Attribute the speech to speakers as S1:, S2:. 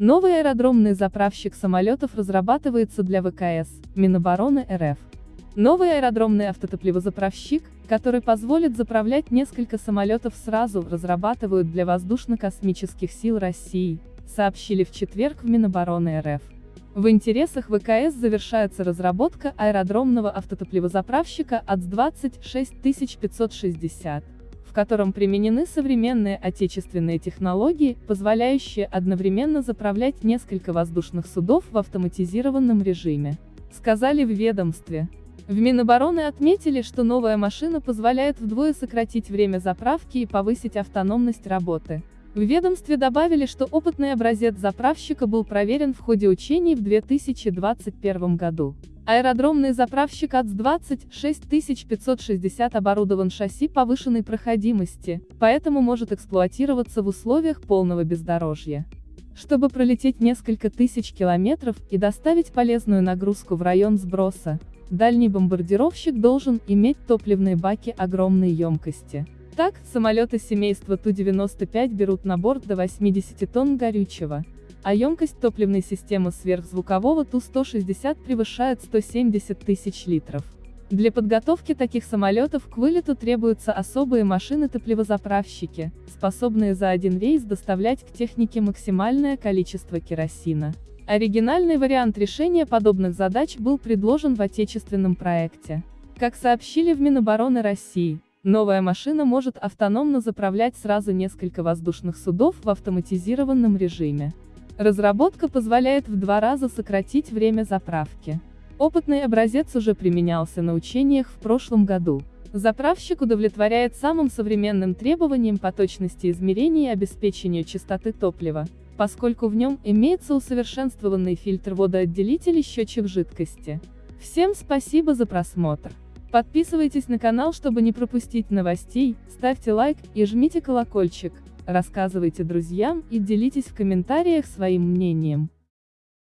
S1: Новый аэродромный заправщик самолетов разрабатывается для ВКС, Минобороны РФ. Новый аэродромный автотопливозаправщик, который позволит заправлять несколько самолетов сразу, разрабатывают для воздушно-космических сил России, сообщили в четверг в Минобороны РФ. В интересах ВКС завершается разработка аэродромного автотопливозаправщика АЦ-26560, в котором применены современные отечественные технологии, позволяющие одновременно заправлять несколько воздушных судов в автоматизированном режиме, сказали в ведомстве. В Минобороны отметили, что новая машина позволяет вдвое сократить время заправки и повысить автономность работы. В ведомстве добавили, что опытный образец заправщика был проверен в ходе учений в 2021 году. Аэродромный заправщик АЦ-20 6560 оборудован шасси повышенной проходимости, поэтому может эксплуатироваться в условиях полного бездорожья. Чтобы пролететь несколько тысяч километров и доставить полезную нагрузку в район сброса, Дальний бомбардировщик должен иметь топливные баки огромной емкости. Так, самолеты семейства Ту-95 берут на борт до 80 тонн горючего, а емкость топливной системы сверхзвукового Ту-160 превышает 170 тысяч литров. Для подготовки таких самолетов к вылету требуются особые машины-топливозаправщики, способные за один рейс доставлять к технике максимальное количество керосина. Оригинальный вариант решения подобных задач был предложен в отечественном проекте. Как сообщили в Минобороны России, новая машина может автономно заправлять сразу несколько воздушных судов в автоматизированном режиме. Разработка позволяет в два раза сократить время заправки. Опытный образец уже применялся на учениях в прошлом году. Заправщик удовлетворяет самым современным требованиям по точности измерений и обеспечению чистоты топлива поскольку в нем имеется усовершенствованный фильтр водоотделитель и счетчик жидкости. Всем спасибо за просмотр. Подписывайтесь на канал, чтобы не пропустить новостей, ставьте лайк и жмите колокольчик, рассказывайте друзьям и делитесь в комментариях своим мнением.